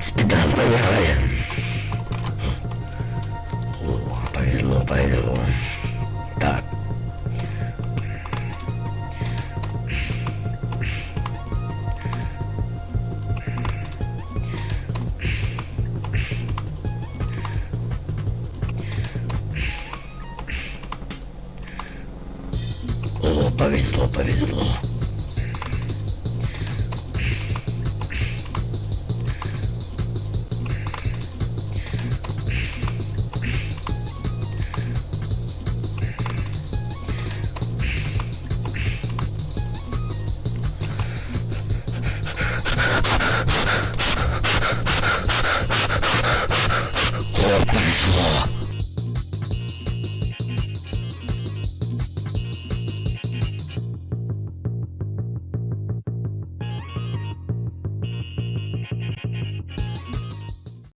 Спидран, поехали. О, повезло, повезло. Так. О, повезло, повезло. war.